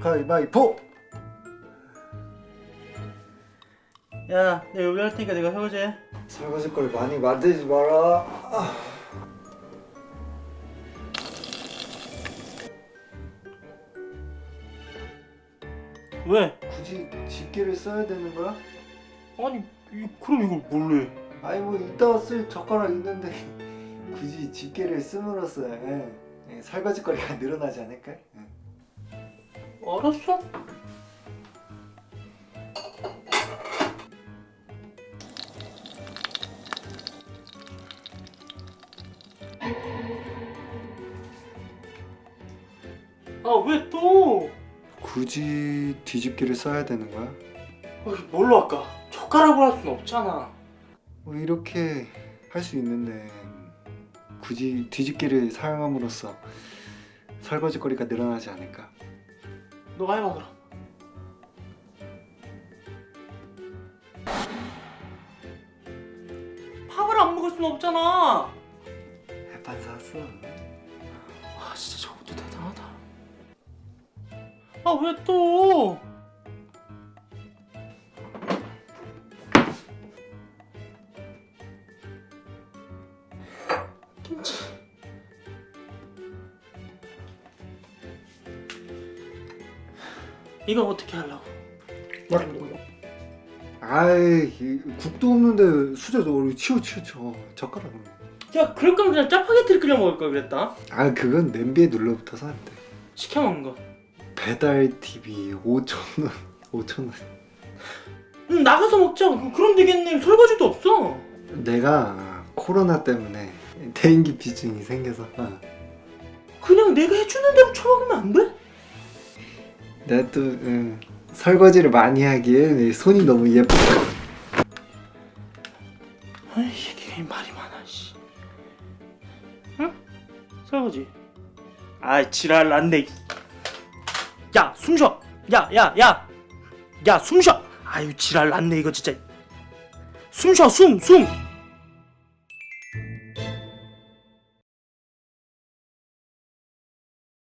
가위바위보! 야, 내가 여기 할 테니까 내가 설거지 해. 설거지 걸 많이 만들지 마라. 아. 왜? 굳이 집게를 써야 되는 거야? 아니, 이, 그럼 이걸 해? 아니 뭐 이따가 쓸 젓가락 있는데 굳이 집게를 씀으로써 예, 예, 설거지거리가 늘어나지 않을까? 예. 알았어. 아, 왜 또? 굳이 뒤집개를 써야 되는 거야? 아, 뭘로 할까? 젓가락으로 할 수는 없잖아. 뭐 이렇게 할 수 있는데 굳이 뒤집개를 사용함으로써 설거지거리가 늘어나지 않을까? 너가 해봐, 그럼. 밥을 안 먹을 수는 없잖아. 햇반 샀어. 아 진짜 저것도 대단하다 아 왜 또? 이건 어떻게 하려고? 아이 이- 국도 없는데 수저 너 치워 치워 치워 젓가락으로. 야 그럴 거면 그냥 짜파게티를 끓여 먹을 걸 그랬다 아 그건 냄비에 눌러붙어서 안 돼. 시켜 먹는 거 배달 TV 5천 원 5천 원. 응, 나가서 먹자 그럼 되겠네 설거지도 없어 내가 코로나 때문에 대인기 비증이 생겨서 어. 그냥 내가 해주는 대로 처먹으면 안 돼? 내가 또 응, 설거지를 많이 하기에 내 손이 너무 예뻐. 아이 이게 말이 많아 씨. 응? 설거지 아이 지랄 난데 야 숨쉬어 야야야 야 숨쉬어 아유 지랄 났네 이거 진짜 숨쉬어 숨숨